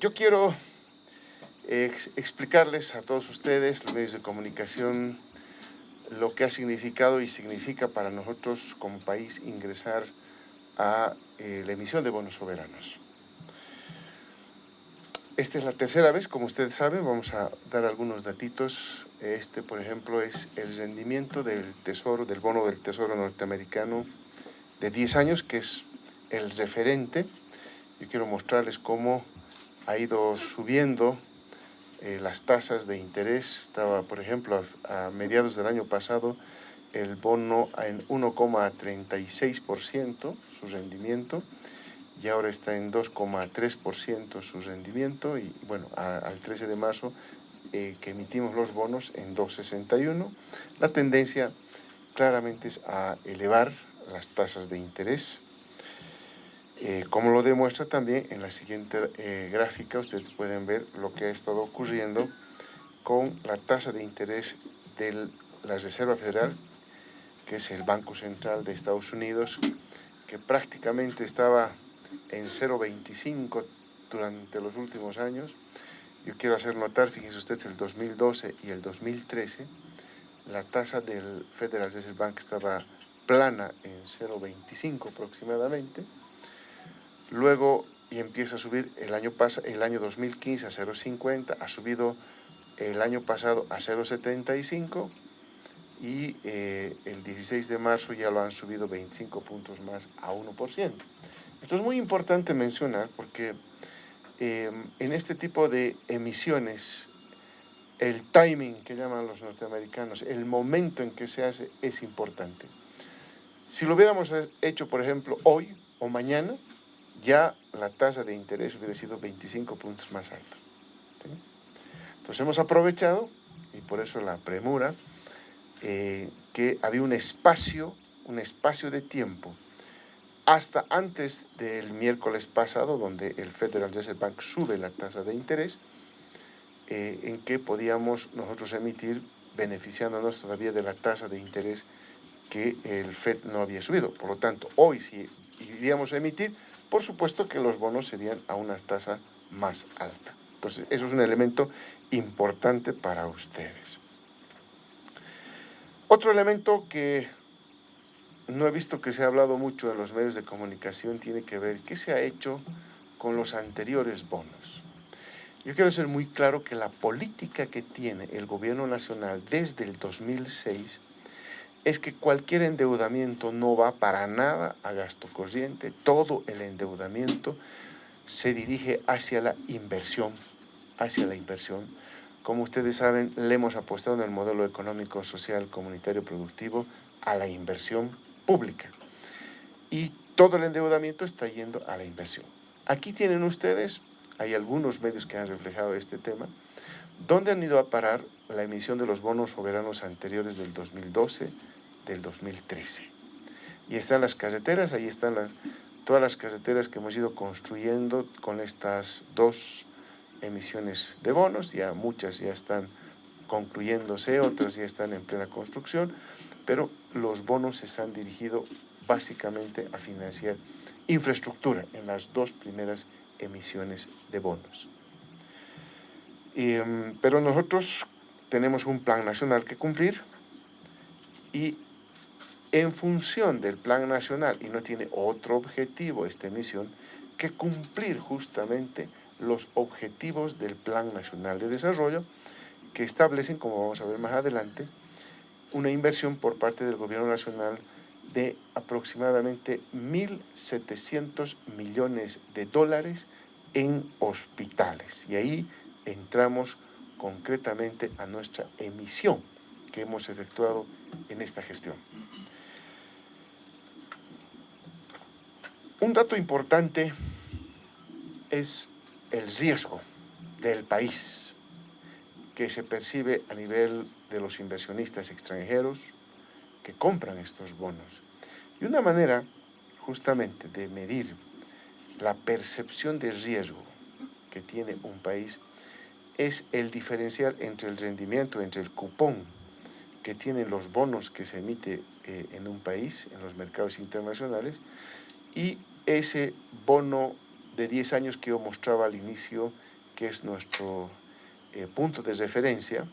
Yo quiero explicarles a todos ustedes, los medios de comunicación, lo que ha significado y significa para nosotros como país ingresar a eh, la emisión de bonos soberanos. Esta es la tercera vez, como ustedes saben, vamos a dar algunos datitos. Este, por ejemplo, es el rendimiento del tesoro, del bono del tesoro norteamericano de 10 años, que es el referente. Yo quiero mostrarles cómo ha ido subiendo eh, las tasas de interés. Estaba, por ejemplo, a, mediados del año pasado el bono en 1,36% su rendimiento y ahora está en 2,3% su rendimiento y bueno, al 13 de marzo eh, que emitimos los bonos en 2,61. La tendencia claramente es a elevar las tasas de interés eh, como lo demuestra también en la siguiente eh, gráfica, ustedes pueden ver lo que ha estado ocurriendo con la tasa de interés de la Reserva Federal, que es el Banco Central de Estados Unidos, que prácticamente estaba en 0,25 durante los últimos años. Yo quiero hacer notar, fíjense ustedes, el 2012 y el 2013, la tasa del Federal Reserve Bank estaba plana en 0,25 aproximadamente, Luego y empieza a subir el año, el año 2015 a 0,50, ha subido el año pasado a 0,75 y eh, el 16 de marzo ya lo han subido 25 puntos más a 1%. Esto es muy importante mencionar porque em, en este tipo de emisiones el timing que llaman los norteamericanos, el momento en que se hace es importante. Si lo hubiéramos hecho, por ejemplo, hoy o mañana, ya la tasa de interés hubiera sido 25 puntos más alto. Entonces hemos aprovechado, y por eso la premura, eh, que había un espacio, un espacio de tiempo, hasta antes del miércoles pasado, donde el Federal Reserve Bank sube la tasa de interés, eh, en que podíamos nosotros emitir beneficiándonos todavía de la tasa de interés que el FED no había subido. Por lo tanto, hoy si iríamos a emitir, por supuesto que los bonos serían a una tasa más alta. Entonces, eso es un elemento importante para ustedes. Otro elemento que no he visto que se ha hablado mucho en los medios de comunicación tiene que ver qué se ha hecho con los anteriores bonos. Yo quiero ser muy claro que la política que tiene el gobierno nacional desde el 2006 es que cualquier endeudamiento no va para nada a gasto corriente, todo el endeudamiento se dirige hacia la inversión, hacia la inversión. Como ustedes saben, le hemos apostado en el modelo económico, social, comunitario, productivo a la inversión pública. Y todo el endeudamiento está yendo a la inversión. Aquí tienen ustedes, hay algunos medios que han reflejado este tema, ¿Dónde han ido a parar la emisión de los bonos soberanos anteriores del 2012, del 2013? Y están las carreteras, ahí están todas las carreteras que hemos ido construyendo con estas dos emisiones de bonos, ya muchas ya están concluyéndose, otras ya están en plena construcción, pero los bonos se han dirigido básicamente a financiar infraestructura en las dos primeras emisiones de bonos. Em, pero nosotros tenemos un plan nacional que cumplir y en función del plan nacional, y no tiene otro objetivo esta emisión, que cumplir justamente los objetivos del Plan Nacional de Desarrollo que establecen, como vamos a ver más adelante, una inversión por parte del Gobierno Nacional de aproximadamente 1.700 millones de dólares en hospitales. Y ahí entramos concretamente a nuestra emisión que hemos efectuado en esta gestión. Un dato importante es el riesgo del país que se percibe a nivel de los inversionistas extranjeros que compran estos bonos. Y una manera justamente de medir la percepción de riesgo que tiene un país es el diferencial entre el rendimiento, entre el cupón que tienen los bonos que se emite eh, en un país, en los mercados internacionales, y ese bono de 10 años que yo mostraba al inicio, que es nuestro eh, punto de referencia,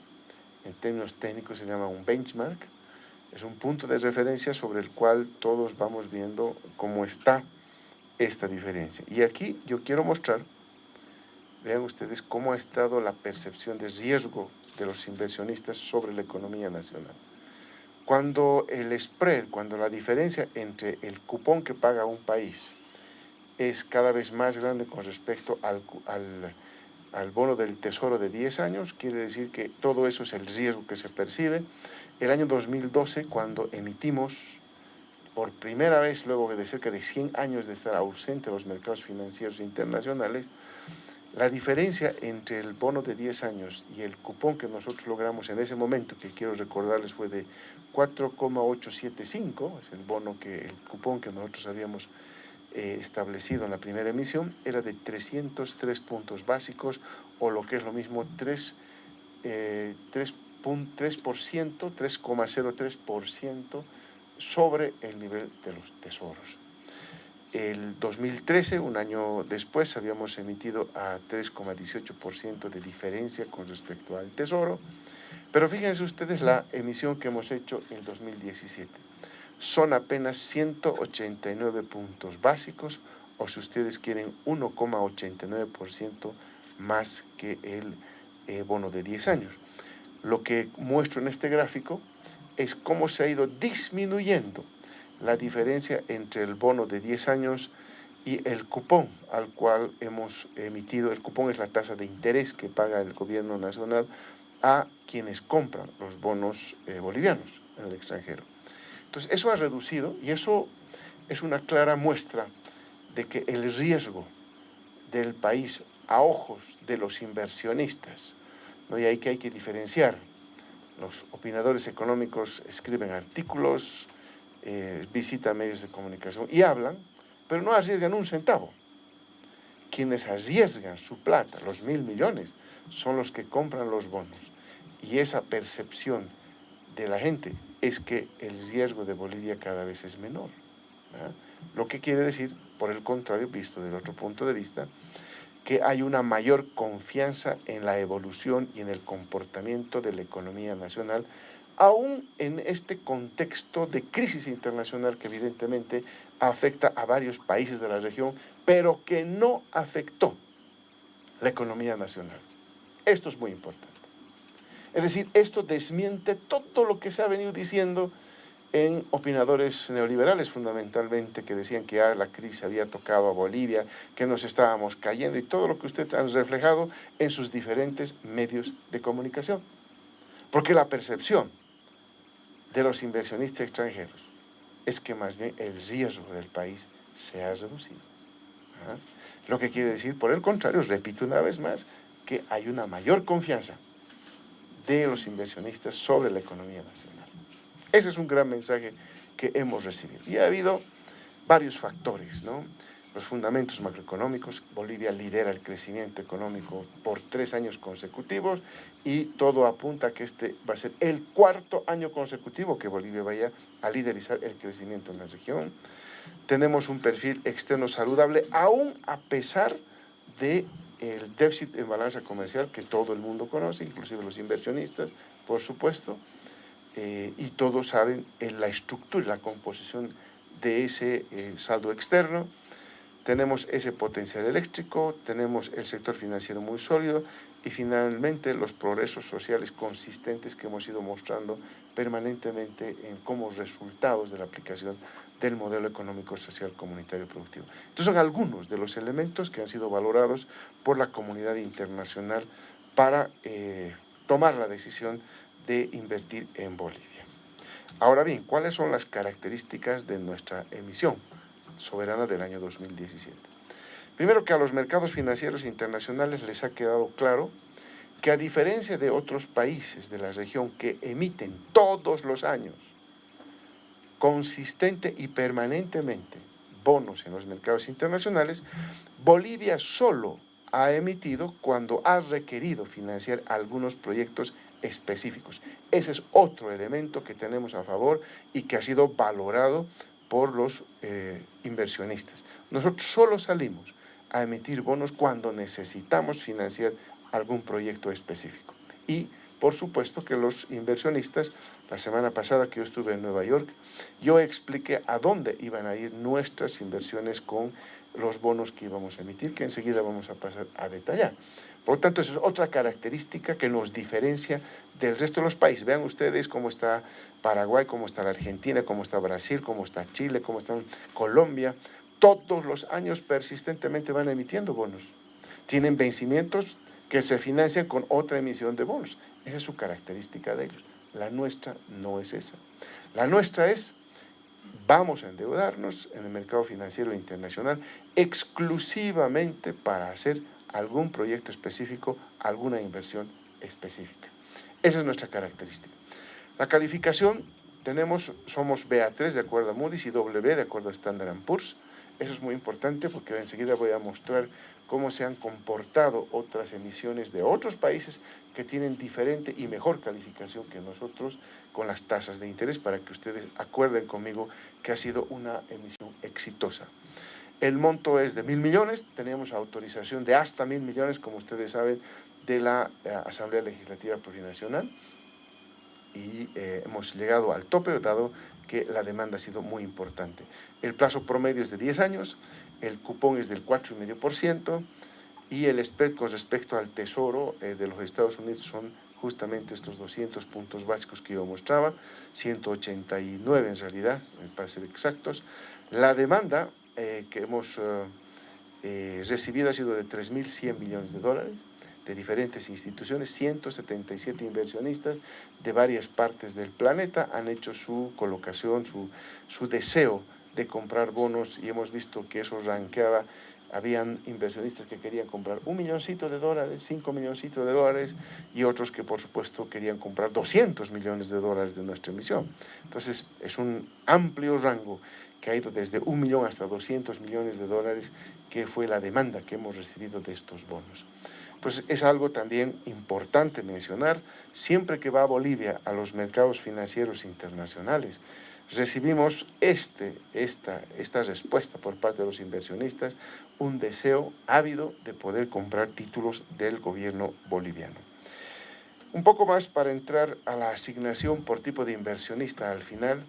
en términos técnicos se llama un benchmark, es un punto de referencia sobre el cual todos vamos viendo cómo está esta diferencia. Y aquí yo quiero mostrar, vean ustedes cómo ha estado la percepción de riesgo de los inversionistas sobre la economía nacional. Cuando el spread, cuando la diferencia entre el cupón que paga un país es cada vez más grande con respecto al, al, bono del tesoro de 10 años, quiere decir que todo eso es el riesgo que se percibe. El año 2012, cuando emitimos por primera vez, luego de cerca de 100 años de estar ausente los mercados financieros internacionales, la diferencia entre el bono de 10 años y el cupón que nosotros logramos en ese momento, que quiero recordarles fue de 4,875, es el bono que el cupón que nosotros habíamos eh, establecido en la primera emisión, era de 303 puntos básicos o lo que es lo mismo 3, eh, 3,03% sobre el nivel de los tesoros. El 2013, un año después, habíamos emitido a 3,18% de diferencia con respecto al Tesoro. Pero fíjense ustedes la emisión que hemos hecho en 2017. Son apenas 189 puntos básicos, o si ustedes quieren, 1,89% más que el eh, bono de 10 años. Lo que muestro en este gráfico es cómo se ha ido disminuyendo la diferencia entre el bono de 10 años y el cupón al cual hemos emitido. El cupón es la tasa de interés que paga el gobierno nacional a quienes compran los bonos eh, bolivianos en el extranjero. Entonces, eso ha reducido y eso es una clara muestra de que el riesgo del país a ojos de los inversionistas, ¿no? y ahí que hay que diferenciar, los opinadores económicos escriben artículos, eh, visita medios de comunicación y hablan, pero no arriesgan un centavo. Quienes arriesgan su plata, los mil millones, son los que compran los bonos. Y esa percepción de la gente es que el riesgo de Bolivia cada vez es menor. Lo que quiere decir, por el contrario, visto desde otro punto de vista, que hay una mayor confianza en la evolución y en el comportamiento de la economía nacional aún en este contexto de crisis internacional que evidentemente afecta a varios países de la región, pero que no afectó la economía nacional. Esto es muy importante. Es decir, esto desmiente todo lo que se ha venido diciendo en opinadores neoliberales fundamentalmente que decían que la crisis había tocado a Bolivia, que nos estábamos cayendo y todo lo que ustedes han reflejado en sus diferentes medios de comunicación. Porque la percepción de los inversionistas extranjeros es que más bien el riesgo del país se ha reducido. ¿ah? Lo que quiere decir, por el contrario, repito una vez más, que hay una mayor confianza de los inversionistas sobre la economía nacional. Ese es un gran mensaje que hemos recibido. Y ha habido varios factores, ¿no? Los fundamentos macroeconómicos. Bolivia lidera el crecimiento económico por tres años consecutivos y todo apunta a que este va a ser el cuarto año consecutivo que Bolivia vaya a liderizar el crecimiento en la región. Tenemos un perfil externo saludable, aún a pesar de el déficit en balanza comercial que todo el mundo conoce, inclusive los inversionistas, por supuesto, eh, y todos saben en la estructura y la composición de ese eh, saldo externo tenemos ese potencial eléctrico, tenemos el sector financiero muy sólido y finalmente los progresos sociales consistentes que hemos ido mostrando permanentemente en como resultados de la aplicación del modelo económico, social, comunitario productivo. Estos son algunos de los elementos que han sido valorados por la comunidad internacional para eh, tomar la decisión de invertir en Bolivia. Ahora bien, ¿cuáles son las características de nuestra emisión? Soberana del año 2017. Primero que a los mercados financieros internacionales les ha quedado claro que a diferencia de otros países de la región que emiten todos los años consistente y permanentemente bonos en los mercados internacionales, Bolivia solo ha emitido cuando ha requerido financiar algunos proyectos específicos. Ese es otro elemento que tenemos a favor y que ha sido valorado por los eh, inversionistas. Nosotros solo salimos a emitir bonos cuando necesitamos financiar algún proyecto específico. Y, por supuesto, que los inversionistas, la semana pasada que yo estuve en Nueva York, yo expliqué a dónde iban a ir nuestras inversiones con los bonos que íbamos a emitir, que enseguida vamos a pasar a detallar. Por lo tanto, esa es otra característica que nos diferencia del resto de los países. Vean ustedes cómo está Paraguay, cómo está la Argentina, cómo está Brasil, cómo está Chile, cómo está Colombia. Todos los años persistentemente van emitiendo bonos. Tienen vencimientos que se financian con otra emisión de bonos. Esa es su característica de ellos. La nuestra no es esa. La nuestra es, vamos a endeudarnos en el mercado financiero internacional exclusivamente para hacer algún proyecto específico, alguna inversión específica. Esa es nuestra característica. La calificación, tenemos, somos BA3 de acuerdo a Moody's y W de acuerdo a Standard Poor's. Eso es muy importante porque enseguida voy a mostrar cómo se han comportado otras emisiones de otros países que tienen diferente y mejor calificación que nosotros con las tasas de interés para que ustedes acuerden conmigo que ha sido una emisión exitosa. El monto es de mil millones, tenemos autorización de hasta mil millones, como ustedes saben, de la eh, Asamblea Legislativa Plurinacional y eh, hemos llegado al tope, dado que la demanda ha sido muy importante. El plazo promedio es de 10 años, el cupón es del 4,5% y el spread con respecto al tesoro eh, de los Estados Unidos son justamente estos 200 puntos básicos que yo mostraba, 189 en realidad, para ser exactos. La demanda eh, que hemos eh, recibido ha sido de 3.100 millones de dólares de diferentes instituciones, 177 inversionistas de varias partes del planeta han hecho su colocación, su, su deseo de comprar bonos y hemos visto que eso ranqueaba habían inversionistas que querían comprar un milloncito de dólares, cinco milloncitos de dólares, y otros que por supuesto querían comprar 200 millones de dólares de nuestra emisión. Entonces es un amplio rango que ha ido desde un millón hasta 200 millones de dólares, que fue la demanda que hemos recibido de estos bonos. Entonces es algo también importante mencionar, siempre que va a Bolivia a los mercados financieros internacionales, recibimos este, esta, esta respuesta por parte de los inversionistas, un deseo ávido de poder comprar títulos del gobierno boliviano. Un poco más para entrar a la asignación por tipo de inversionista al final.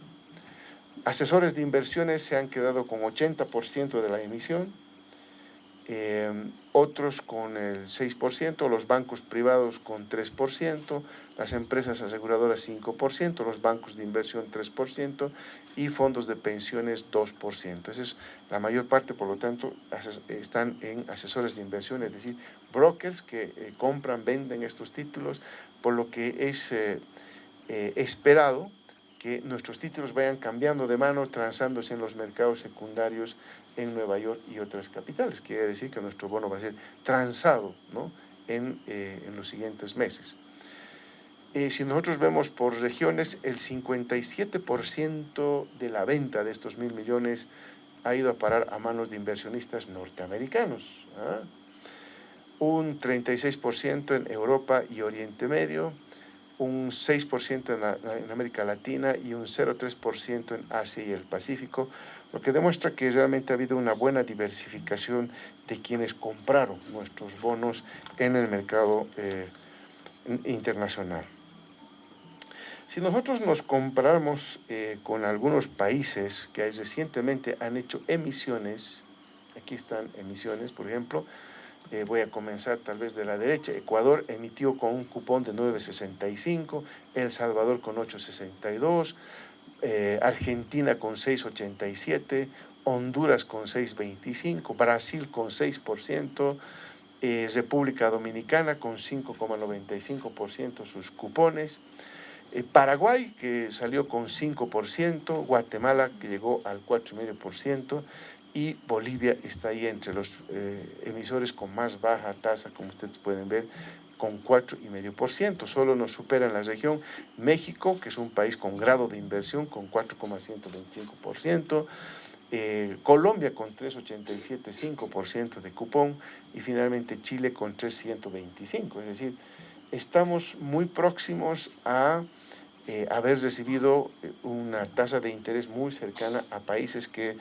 Asesores de inversiones se han quedado con 80% de la emisión, eh, otros con el 6%, los bancos privados con 3%, las empresas aseguradoras 5%, los bancos de inversión 3% y fondos de pensiones 2%. Esa es la mayor parte, por lo tanto, están en asesores de inversión, es decir, brokers que eh, compran, venden estos títulos, por lo que es eh, esperado que nuestros títulos vayan cambiando de mano, transándose en los mercados secundarios en Nueva York y otras capitales. Quiere decir que nuestro bono va a ser transado ¿no? en, eh, en, los siguientes meses. Eh, si nosotros vemos por regiones, el 57% de la venta de estos mil millones ha ido a parar a manos de inversionistas norteamericanos. ¿ah? Un 36% en Europa y Oriente Medio, un 6% en, en, América Latina y un 0,3% en Asia y el Pacífico, lo que demuestra que realmente ha habido una buena diversificación de quienes compraron nuestros bonos en el mercado eh, internacional. Si nosotros nos comparamos eh, con algunos países que recientemente han hecho emisiones, aquí están emisiones, por ejemplo, eh, voy a comenzar tal vez de la derecha, Ecuador emitió con un cupón de 9.65, El Salvador con 8.62, eh, Argentina con 6,87%, Honduras con 6,25%, Brasil con 6%, eh, República Dominicana con 5,95% sus cupones, eh, Paraguay que salió con 5%, Guatemala que llegó al 4,5% y Bolivia está ahí entre los emisores con más baja tasa, como ustedes pueden ver, con 4,5%. Solo nos supera en la región México, que es un país con grado de inversión, con 4,125%. Eh, Colombia con 3,87,5% de cupón y finalmente Chile con 3,125. Es decir, estamos muy próximos a eh, haber recibido eh, una tasa de interés muy cercana a países que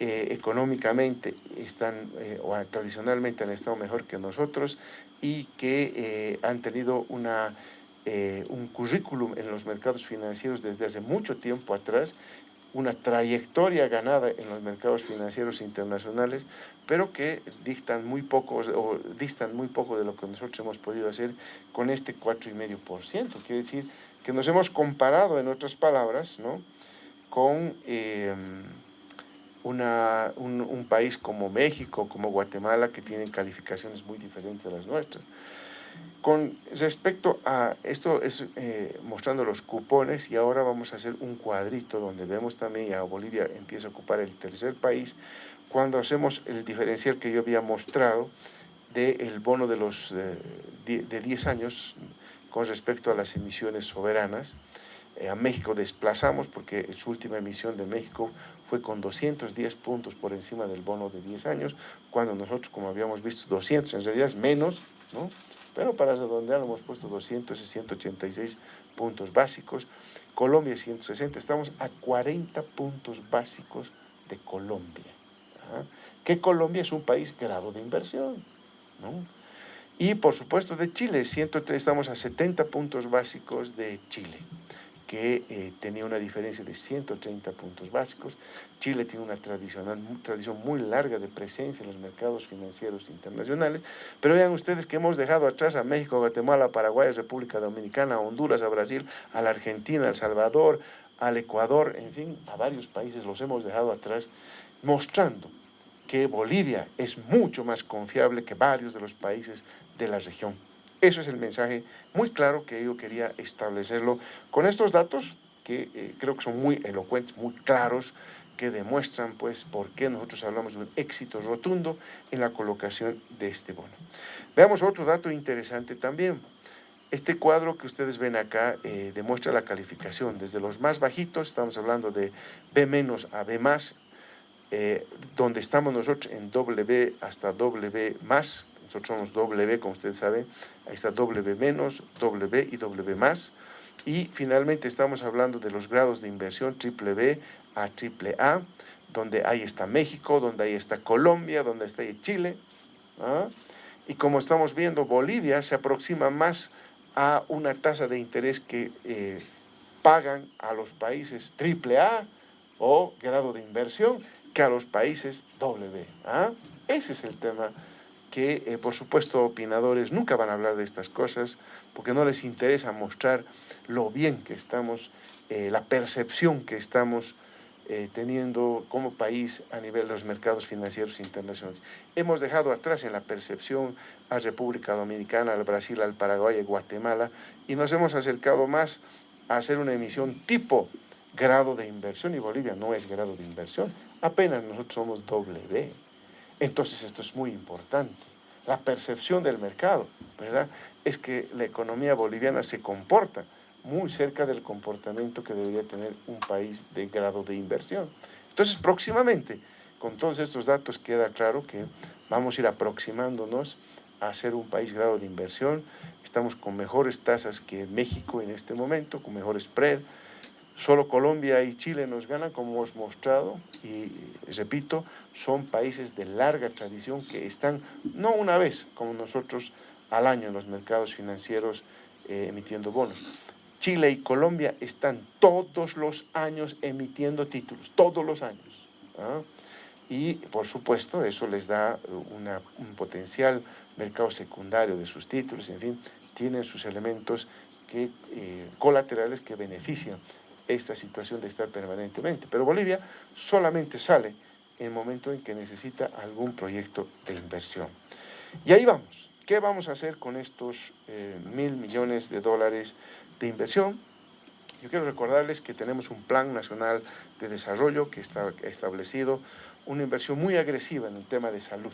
eh, económicamente están, eh, o tradicionalmente han estado mejor que nosotros y que eh, han tenido una, un currículum en los mercados financieros desde hace mucho tiempo atrás, una trayectoria ganada en los mercados financieros internacionales, pero que dictan muy poco, o distan muy poco de lo que nosotros hemos podido hacer con este 4,5%. Quiere decir que nos hemos comparado, en otras palabras, ¿no? con una, un, país como México, como Guatemala, que tienen calificaciones muy diferentes de las nuestras. Con respecto a esto, es eh, mostrando los cupones y ahora vamos a hacer un cuadrito donde vemos también a Bolivia empieza a ocupar el tercer país cuando hacemos el diferencial que yo había mostrado del bono de, los, eh, de 10 años con respecto a las emisiones soberanas. Eh, a México desplazamos porque su última emisión de México fue con 210 puntos por encima del bono de 10 años, cuando nosotros, como habíamos visto, 200, en realidad es menos, ¿no? pero para redondear hemos puesto 200 y 186 puntos básicos. Colombia 160, estamos a 40 puntos básicos de Colombia. ¿ah? Que Colombia es un país grado de inversión. ¿no? Y por supuesto de Chile, 103, estamos a 70 puntos básicos de Chile que eh, tenía una diferencia de 130 puntos básicos. Chile tiene una tradicional, tradición muy larga de presencia en los mercados financieros internacionales, pero vean ustedes que hemos dejado atrás a México, Guatemala, Paraguay, República Dominicana, a Honduras, a Brasil, a la Argentina, a El Salvador, al Ecuador, en fin, a varios países los hemos dejado atrás, mostrando que Bolivia es mucho más confiable que varios de los países de la región. Eso es el mensaje muy claro que yo quería establecerlo con estos datos que eh, creo que son muy elocuentes, muy claros, que demuestran pues por qué nosotros hablamos de un éxito rotundo en la colocación de este bono. Veamos otro dato interesante también. Este cuadro que ustedes ven acá eh, demuestra la calificación. Desde los más bajitos, estamos hablando de B- a B+, eh, donde estamos nosotros en W hasta W+, nosotros somos W, como ustedes saben, ahí está W menos, W y W más. Y finalmente estamos hablando de los grados de inversión triple B a triple A, donde ahí está México, donde ahí está Colombia, donde está Chile. ¿ah? Y como estamos viendo, Bolivia se aproxima más a una tasa de interés que eh, pagan a los países triple A o grado de inversión que a los países W. ¿ah? Ese es el tema que eh, por supuesto opinadores nunca van a hablar de estas cosas porque no les interesa mostrar lo bien que estamos, eh, la percepción que estamos eh, teniendo como país a nivel de los mercados financieros internacionales. Hemos dejado atrás en la percepción a República Dominicana, al Brasil, al Paraguay, a Guatemala y nos hemos acercado más a hacer una emisión tipo grado de inversión y Bolivia no es grado de inversión, apenas nosotros somos doble B. Entonces esto es muy importante. La percepción del mercado, ¿verdad? Es que la economía boliviana se comporta muy cerca del comportamiento que debería tener un país de grado de inversión. Entonces, próximamente, con todos estos datos queda claro que vamos a ir aproximándonos a ser un país grado de inversión. Estamos con mejores tasas que México en este momento, con mejor spread, Solo Colombia y Chile nos ganan, como hemos mostrado, y repito, son países de larga tradición que están, no una vez, como nosotros, al año en los mercados financieros eh, emitiendo bonos. Chile y Colombia están todos los años emitiendo títulos, todos los años. ¿ah? Y, por supuesto, eso les da un potencial mercado secundario de sus títulos, en fin, tienen sus elementos que, eh, colaterales que benefician esta situación de estar permanentemente. Pero Bolivia solamente sale en el momento en que necesita algún proyecto de inversión. Y ahí vamos. ¿Qué vamos a hacer con estos eh, mil millones de dólares de inversión? Yo quiero recordarles que tenemos un plan nacional de desarrollo que está establecido, una inversión muy agresiva en el tema de salud.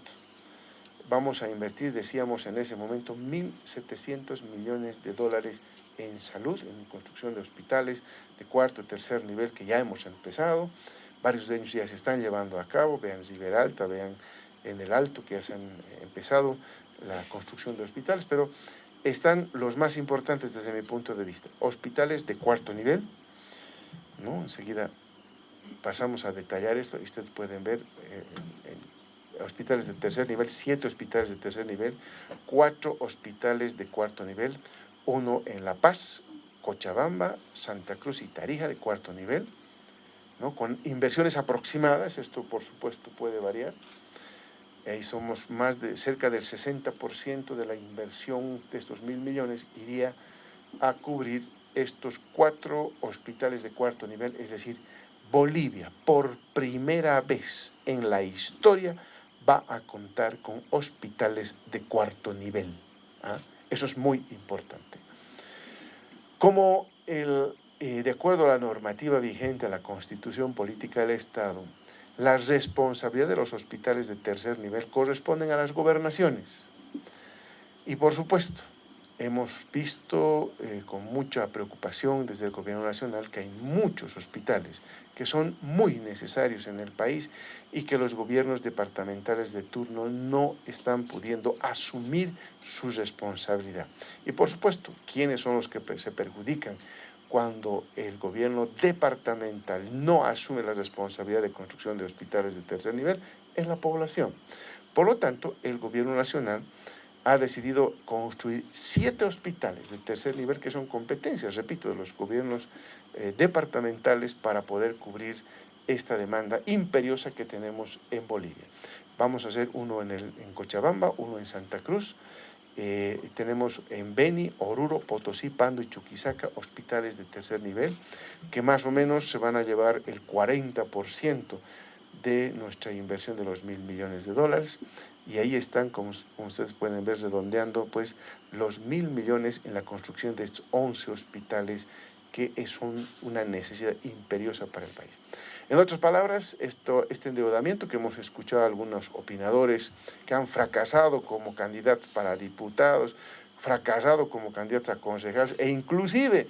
Vamos a invertir, decíamos en ese momento, 1.700 millones de dólares en salud, en construcción de hospitales de cuarto y tercer nivel que ya hemos empezado. Varios de ellos ya se están llevando a cabo, vean Ziberalta, vean en el Alto que ya se han empezado la construcción de hospitales, pero están los más importantes desde mi punto de vista. Hospitales de cuarto nivel, ¿no? enseguida pasamos a detallar esto y ustedes pueden ver eh, hospitales de tercer nivel, siete hospitales de tercer nivel, cuatro hospitales de cuarto nivel, uno en La Paz, Cochabamba, Santa Cruz y Tarija de cuarto nivel, ¿no? con inversiones aproximadas, esto por supuesto puede variar, ahí somos más de cerca del 60% de la inversión de estos mil millones iría a cubrir estos cuatro hospitales de cuarto nivel, es decir, Bolivia por primera vez en la historia va a contar con hospitales de cuarto nivel. ¿ah? Eso es muy importante. Como el, eh, de acuerdo a la normativa vigente, a la Constitución Política del Estado, la responsabilidad de los hospitales de tercer nivel corresponden a las gobernaciones. Y por supuesto, hemos visto eh, con mucha preocupación desde el gobierno nacional que hay muchos hospitales que son muy necesarios en el país y que los gobiernos departamentales de turno no están pudiendo asumir su responsabilidad. Y por supuesto, ¿quiénes son los que se perjudican? Cuando el gobierno departamental no asume la responsabilidad de construcción de hospitales de tercer nivel, es la población. Por lo tanto, el gobierno nacional ha decidido construir siete hospitales de tercer nivel que son competencias, repito, de los gobiernos eh, departamentales para poder cubrir esta demanda imperiosa que tenemos en Bolivia. Vamos a hacer uno en, el, en Cochabamba, uno en Santa Cruz, eh, tenemos en Beni, Oruro, Potosí, Pando y Chuquisaca hospitales de tercer nivel que más o menos se van a llevar el 40% de nuestra inversión de los mil millones de dólares y ahí están, como, ustedes pueden ver, redondeando pues los mil millones en la construcción de estos 11 hospitales que es una necesidad imperiosa para el país. En otras palabras, esto, este endeudamiento que hemos escuchado a algunos opinadores que han fracasado como candidatos para diputados, fracasado como candidatos a concejales e inclusive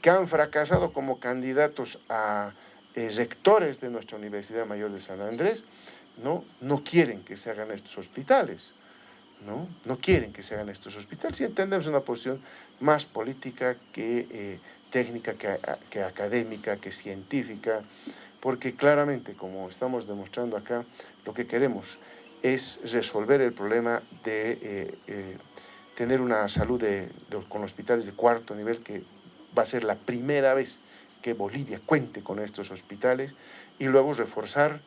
que han fracasado como candidatos a eh, rectores de nuestra Universidad Mayor de San Andrés, ¿no? no quieren que se hagan estos hospitales. ¿no? no quieren que se hagan estos hospitales y entendemos una posición más política que eh, técnica, que, que, académica, que científica, porque claramente, como estamos demostrando acá, lo que queremos es resolver el problema de eh, eh, tener una salud de, con hospitales de cuarto nivel, que va a ser la primera vez que Bolivia cuente con estos hospitales, y luego reforzar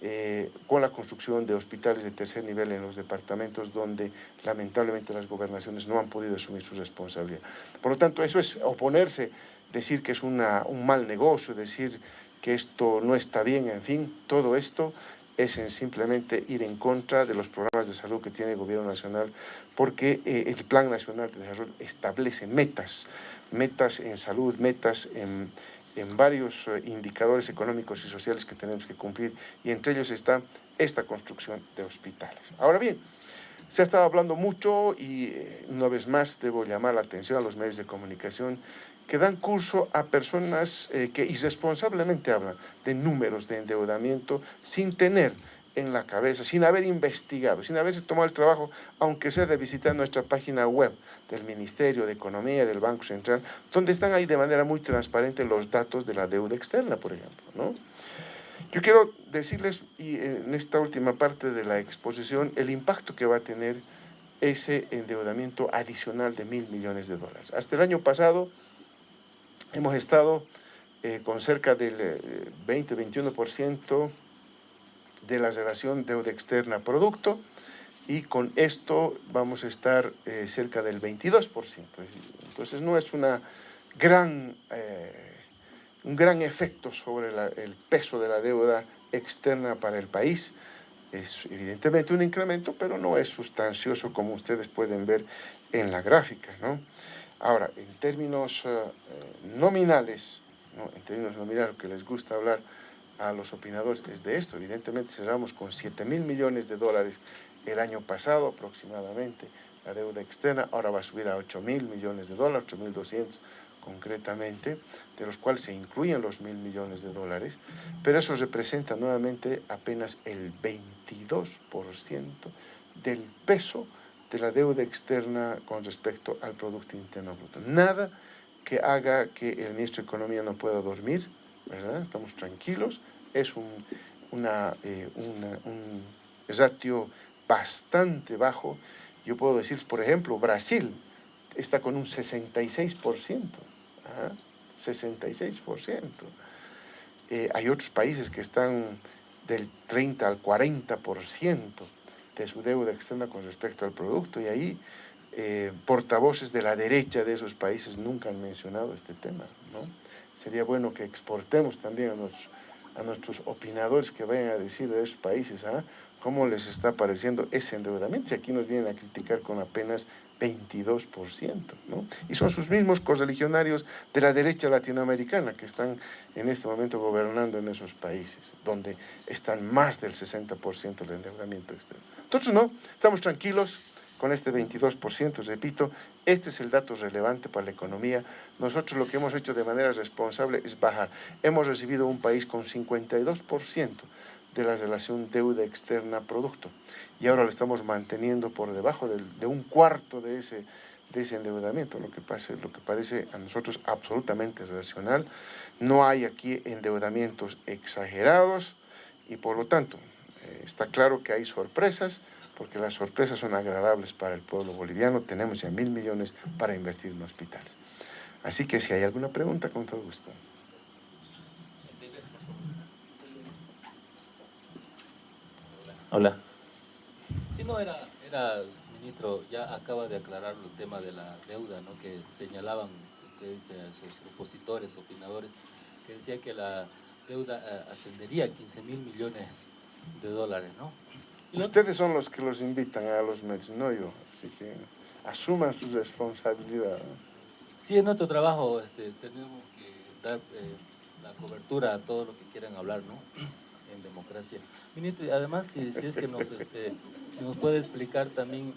eh, con la construcción de hospitales de tercer nivel en los departamentos donde lamentablemente las gobernaciones no han podido asumir su responsabilidad. Por lo tanto, eso es oponerse, decir que es un mal negocio, decir que esto no está bien, en fin, todo esto es en simplemente ir en contra de los programas de salud que tiene el gobierno nacional, porque eh, el Plan Nacional de Desarrollo establece metas, metas en salud, metas en en varios eh, indicadores económicos y sociales que tenemos que cumplir y entre ellos está esta construcción de hospitales. Ahora bien, se ha estado hablando mucho y eh, una vez más debo llamar la atención a los medios de comunicación que dan curso a personas eh, que irresponsablemente hablan de números de endeudamiento sin tener en la cabeza, sin haber investigado, sin haberse tomado el trabajo, aunque sea de visitar nuestra página web del Ministerio de Economía del Banco Central, donde están ahí de manera muy transparente los datos de la deuda externa, por ejemplo. ¿no? Yo quiero decirles, y en esta última parte de la exposición, el impacto que va a tener ese endeudamiento adicional de mil millones de dólares. Hasta el año pasado hemos estado eh, con cerca del 20-21% eh, de la relación deuda externa-producto y con esto vamos a estar eh, cerca del 22%. Entonces no es gran, eh, un gran efecto sobre el peso de la deuda externa para el país. Es evidentemente un incremento, pero no es sustancioso como ustedes pueden ver en la gráfica. ¿no? Ahora, en términos eh, nominales, ¿no? en términos nominales, que les gusta hablar, a los opinadores es de esto. Evidentemente cerramos con 7 mil millones de dólares el año pasado aproximadamente la deuda externa, ahora va a subir a 8 mil millones de dólares, 8 mil 200 concretamente, de los cuales se incluyen los mil millones de dólares, pero eso representa nuevamente apenas el 22% del peso de la deuda externa con respecto al Producto Interno Bruto. Nada que haga que el ministro de Economía no pueda dormir, ¿verdad? Estamos tranquilos, es un, eh, un ratio bastante bajo. Yo puedo decir, por ejemplo, Brasil está con un 66%. 66%. Eh, hay otros países que están del 30 al 40% de su deuda externa con respecto al producto y ahí eh, portavoces de la derecha de esos países nunca han mencionado este tema. ¿no? Sería bueno que exportemos también a nuestros, opinadores que vayan a decir de esos países ¿ah? cómo les está pareciendo ese endeudamiento. Y aquí nos vienen a criticar con apenas 22%, ¿no? Y son sus mismos correligionarios de la derecha latinoamericana que están en este momento gobernando en esos países, donde están más del 60% del endeudamiento externo. Entonces, no, estamos tranquilos con este 22%, repito, este es el dato relevante para la economía. Nosotros lo que hemos hecho de manera responsable es bajar. Hemos recibido un país con 52% de la relación deuda externa-producto. Y ahora lo estamos manteniendo por debajo de un cuarto de ese, de ese endeudamiento, lo que, pasa, lo que parece a nosotros absolutamente racional. No hay aquí endeudamientos exagerados y por lo tanto eh, está claro que hay sorpresas, porque las sorpresas son agradables para el pueblo boliviano. Tenemos ya mil millones para invertir en hospitales. Así que si hay alguna pregunta, con todo gusto. Hola. Si no, era, era, ministro, ya acaba de aclarar el tema de la deuda, ¿no? que señalaban ustedes, sus opositores, opinadores, que decía que la deuda eh, ascendería a 15 mil millones de dólares, ¿no? Ustedes son los que los invitan a los medios, no yo, así que asuman su responsabilidad. Sí, en nuestro trabajo este, tenemos que dar eh, la cobertura a todo lo que quieran hablar, ¿no? en democracia. Ministro, y además, si, es que nos, este, nos puede explicar también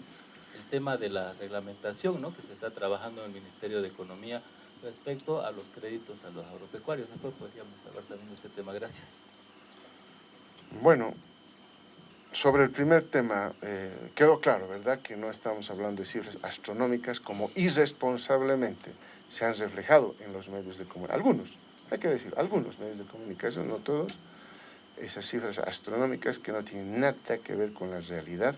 el tema de la reglamentación ¿no? que se está trabajando en el Ministerio de Economía respecto a los créditos a los agropecuarios. Después podríamos hablar también de este tema. Gracias. Bueno, sobre el primer tema, eh, quedó claro, ¿verdad?, que no estamos hablando de cifras astronómicas como irresponsablemente se han reflejado en los medios de comunicación. Algunos, hay que decir, algunos medios de comunicación, no todos, esas cifras astronómicas que no tienen nada que ver con la realidad,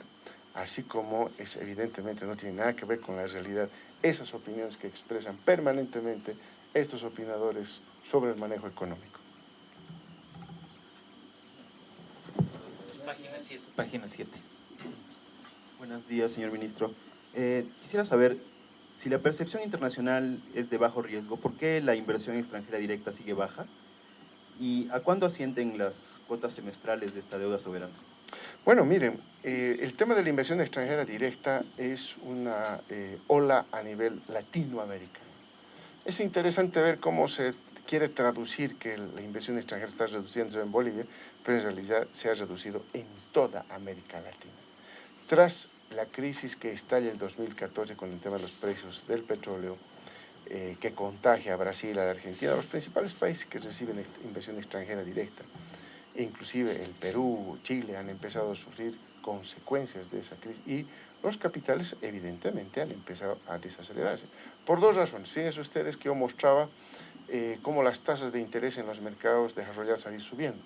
así como es, evidentemente no tiene nada que ver con la realidad esas opiniones que expresan permanentemente estos opinadores sobre el manejo económico. Página 7. Página 7. Buenos días, señor ministro. Eh, quisiera saber, si la percepción internacional es de bajo riesgo, ¿por qué la inversión extranjera directa sigue baja? ¿Y a cuándo ascienden las cuotas semestrales de esta deuda soberana? Bueno, miren, eh, el tema de la inversión extranjera directa es una eh, ola a nivel latinoamericano. Es interesante ver cómo se quiere traducir que la inversión extranjera está reduciendo en Bolivia, pero en realidad se ha reducido en toda América Latina. Tras la crisis que estalla en 2014 con el tema de los precios del petróleo, eh, que contagia a Brasil, a la Argentina, a los principales países que reciben inversión extranjera directa. inclusive el Perú, Chile han empezado a sufrir consecuencias de esa crisis y los capitales evidentemente han empezado a desacelerarse. Por dos razones. Fíjense ustedes que yo mostraba eh, cómo las tasas de interés en los mercados desarrollados han ido subiendo.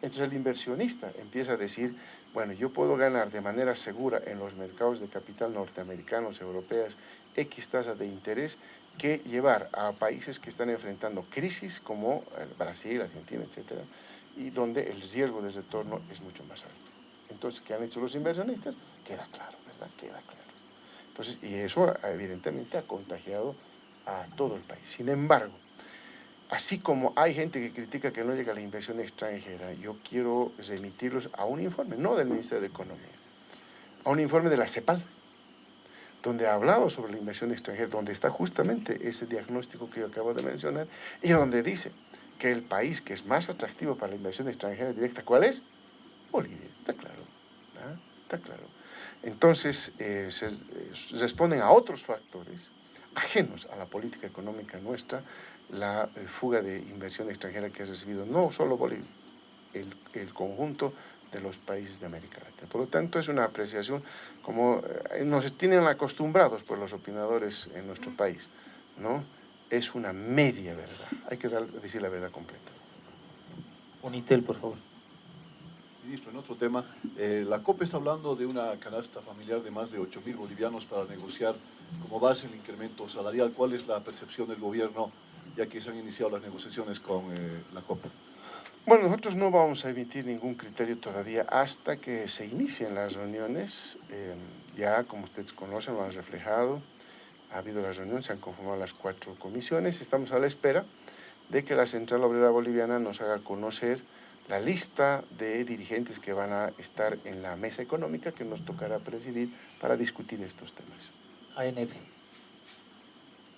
Entonces el inversionista empieza a decir, bueno, yo puedo ganar de manera segura en los mercados de capital norteamericanos, europeos, X tasas de interés que llevar a países que están enfrentando crisis como eh, Brasil, Argentina, etcétera, y donde el riesgo de retorno es mucho más alto. Entonces, ¿qué han hecho los inversionistas? Queda claro, ¿verdad? Queda claro. Entonces, y eso evidentemente ha contagiado a todo el país. Sin embargo, así como hay gente que critica que no llega la inversión extranjera, yo quiero remitirlos a un informe, no del Ministerio de Economía, a un informe de la CEPAL, donde ha hablado sobre la inversión extranjera, donde está justamente ese diagnóstico que yo acabo de mencionar, y donde dice que el país que es más atractivo para la inversión extranjera directa, ¿cuál es? Bolivia, está claro, está claro. Entonces, eh, eh, responden a otros factores ajenos a la política económica nuestra, la eh, fuga de inversión extranjera que ha recibido no solo Bolivia, el, el conjunto de los países de América Latina. Por lo tanto, es una apreciación como eh, nos tienen acostumbrados por los opinadores en nuestro país, ¿no? Es una media verdad, hay que dar, decir la verdad completa. Unitel, por favor. Ministro, en otro tema, eh, la COP está hablando de una canasta familiar de más de 8 mil bolivianos para negociar como base el incremento salarial. ¿Cuál es la percepción del gobierno ya que se han iniciado las negociaciones con eh, la COP? Bueno, nosotros no vamos a emitir ningún criterio todavía hasta que se inicien las reuniones. Eh, ya, como ustedes conocen, lo han reflejado. Ha habido las reuniones, se han conformado las cuatro comisiones. Estamos a la espera de que la Central Obrera Boliviana nos haga conocer la lista de dirigentes que van a estar en la mesa económica que nos tocará presidir para discutir estos temas. ANF.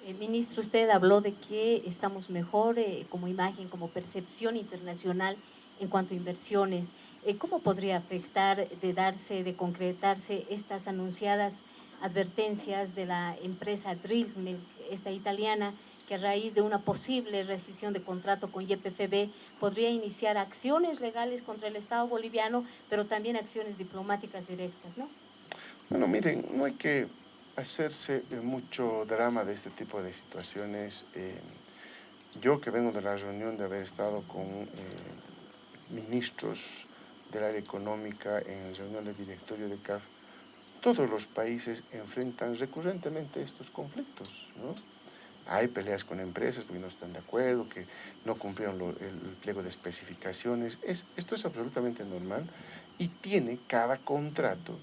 Eh, ministro, usted habló de que estamos mejor eh, como imagen, como percepción internacional en cuanto a inversiones. Eh, ¿Cómo podría afectar de darse, de concretarse estas anunciadas advertencias de la empresa Drillmilk, esta italiana, que a raíz de una posible rescisión de contrato con YPFB podría iniciar acciones legales contra el Estado boliviano, pero también acciones diplomáticas directas, ¿no? Bueno, miren, no hay que hacerse mucho drama de este tipo de situaciones. Eh, yo que vengo de la reunión de haber estado con eh, ministros del área económica en la reunión del directorio de CAF, todos los países enfrentan recurrentemente estos conflictos, ¿no? Hay peleas con empresas porque no están de acuerdo, que no cumplieron el, pliego de especificaciones. Es, esto es absolutamente normal y tiene cada contrato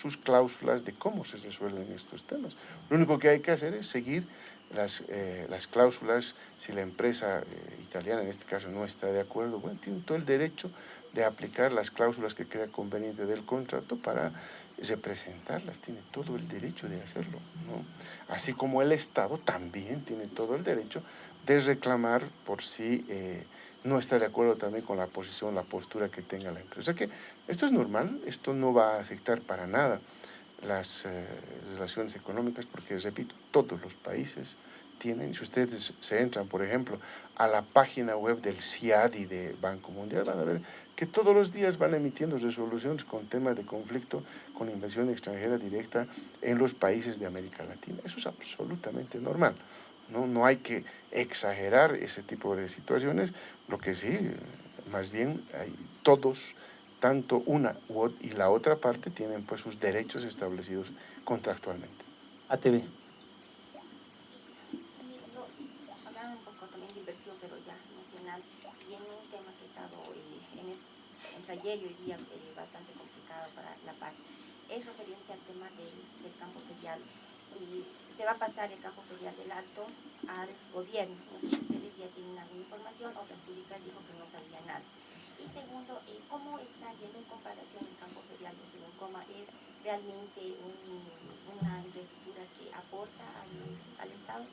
sus cláusulas de cómo se resuelven estos temas. Lo único que hay que hacer es seguir las, eh, las cláusulas, si la empresa eh, italiana en este caso no está de acuerdo, bueno, tiene todo el derecho de aplicar las cláusulas que crea conveniente del contrato para representarlas, tiene todo el derecho de hacerlo. ¿no? Así como el Estado también tiene todo el derecho de reclamar por si eh, no está de acuerdo también con la posición, la postura que tenga la empresa. que esto es normal, esto no va a afectar para nada las eh, relaciones económicas, porque repito, todos los países tienen, si ustedes se entran, por ejemplo, a la página web del CIADI de Banco Mundial, van a ver que todos los días van emitiendo resoluciones con temas de conflicto con inversión extranjera directa en los países de América Latina. Eso es absolutamente normal. No, no hay que exagerar ese tipo de situaciones, lo que sí, más bien hay todos, tanto una y la otra parte tienen pues sus derechos establecidos contractualmente. ATV. ayer y hoy día eh, bastante complicado para La Paz. Es referente al tema del, campo ferial y se va a pasar el campo ferial del alto al gobierno. No sé si ustedes ya tienen alguna información, otras públicas dijo que no sabía nada. Y segundo, eh, ¿cómo está yendo en comparación el campo ferial de Según Coma? ¿Es realmente una infraestructura que aporta al, al Estado?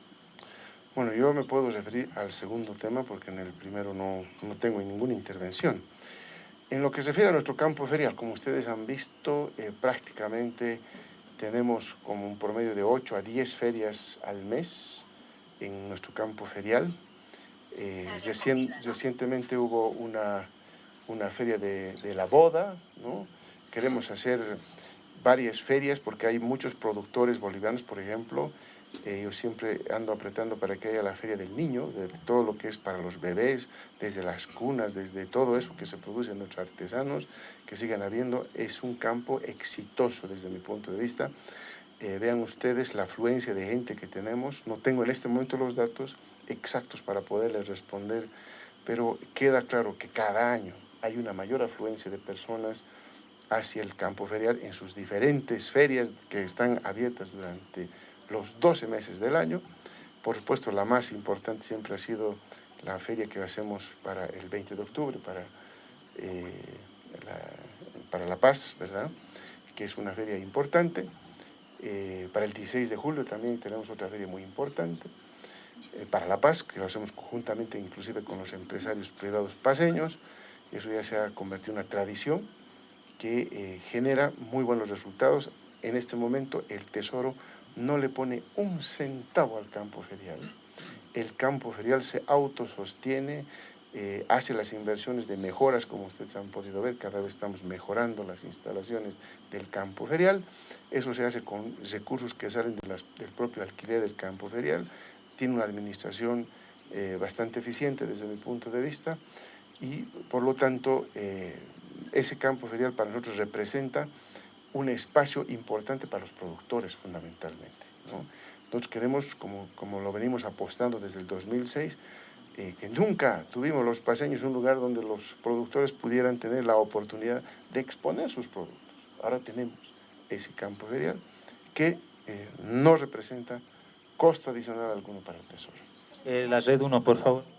Bueno, yo me puedo referir al segundo tema porque en el primero no, no tengo ninguna intervención. En lo que se refiere a nuestro campo ferial, como ustedes han visto, eh, prácticamente tenemos como un promedio de 8 a 10 ferias al mes en nuestro campo ferial. Eh, recientemente hubo una, una feria de, de, la boda, ¿no? Queremos hacer varias ferias porque hay muchos productores bolivianos, por ejemplo, eh, yo siempre ando apretando para que haya la Feria del Niño, de todo lo que es para los bebés, desde las cunas, desde todo eso que se produce en nuestros artesanos, que sigan habiendo. Es un campo exitoso desde mi punto de vista. Eh, vean ustedes la afluencia de gente que tenemos. No tengo en este momento los datos exactos para poderles responder, pero queda claro que cada año hay una mayor afluencia de personas hacia el campo ferial en sus diferentes ferias que están abiertas durante los 12 meses del año. Por supuesto, la más importante siempre ha sido la feria que hacemos para el 20 de octubre, para, eh, la, para La Paz, ¿verdad? Que es una feria importante. Eh, para el 16 de julio también tenemos otra feria muy importante. Eh, para La Paz, que lo hacemos conjuntamente inclusive con los empresarios privados paseños. Eso ya se ha convertido en una tradición que genera muy buenos resultados. En este momento el Tesoro no le pone un centavo al campo ferial. El campo ferial se autosostiene, eh, hace las inversiones de mejoras, como ustedes han podido ver, cada vez estamos mejorando las instalaciones del campo ferial. Eso se hace con recursos que salen del propio alquiler del campo ferial. Tiene una administración eh, bastante eficiente desde mi punto de vista y por lo tanto eh, ese campo ferial para nosotros representa un espacio importante para los productores fundamentalmente. Nosotros queremos, como, como lo venimos apostando desde el 2006, eh, que nunca tuvimos los paseños un lugar donde los productores pudieran tener la oportunidad de exponer sus productos. Ahora tenemos ese campo ferial que eh, no representa costo adicional alguno para el Tesoro. Eh, la red 1, por favor.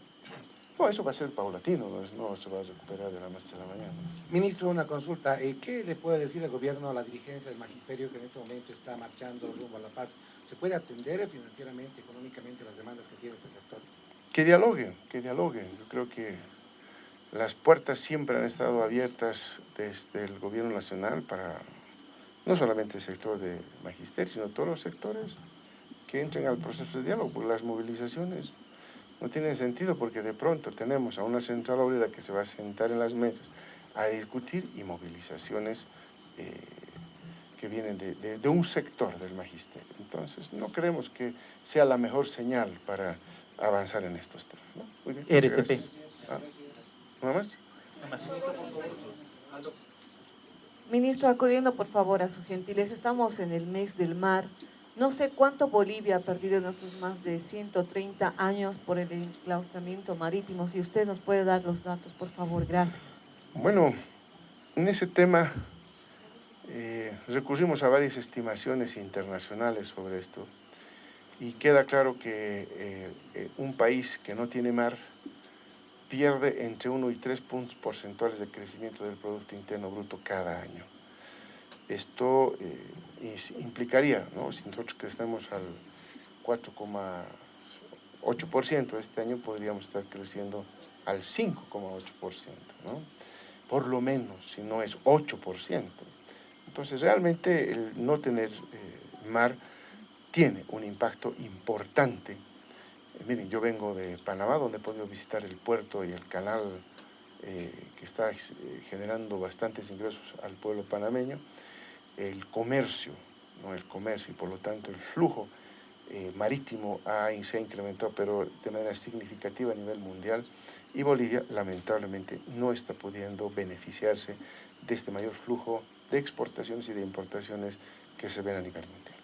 No, eso va a ser paulatino, no, se va a recuperar de la noche a la mañana. Ministro, una consulta. Eh, ¿Qué le puede decir el gobierno a la dirigencia del magisterio que en este momento está marchando rumbo a la paz? ¿Se puede atender financieramente, económicamente las demandas que tiene este sector? Que dialoguen, que dialoguen. Yo creo que las puertas siempre han estado abiertas desde el gobierno nacional para no solamente el sector de magisterio, sino todos los sectores que entren al proceso de diálogo, las movilizaciones no tienen sentido porque de pronto tenemos a una central obrera que se va a sentar en las mesas a discutir y movilizaciones eh, que vienen de, un sector del magisterio. Entonces, no creemos que sea la mejor señal para avanzar en estos temas. ¿no? Muy bien, RTP. Ah, ¿Nada más? Ministro, acudiendo por favor a su gentileza, estamos en el mes del mar. No sé cuánto Bolivia ha perdido en estos más de 130 años por el enclaustramiento marítimo. Si usted nos puede dar los datos, por favor. Gracias. Bueno, en ese tema eh, recurrimos a varias estimaciones internacionales sobre esto y queda claro que eh, eh, un país que no tiene mar pierde entre 1 y 3 puntos porcentuales de crecimiento del Producto Interno Bruto cada año. Esto implicaría, ¿no? si nosotros crecemos al 4,8%, este año podríamos estar creciendo al 5,8%, ¿no? por lo menos, si no es 8%. Entonces, realmente el no tener eh, mar tiene un impacto importante. Eh, miren, yo vengo de Panamá, donde he podido visitar el puerto y el canal eh, que está generando bastantes ingresos al pueblo panameño el comercio, ¿no? el comercio y por lo tanto el flujo eh, marítimo ha, se ha incrementado, pero de manera significativa a nivel mundial y Bolivia lamentablemente no está pudiendo beneficiarse de este mayor flujo de exportaciones y de importaciones que se ven a mundial.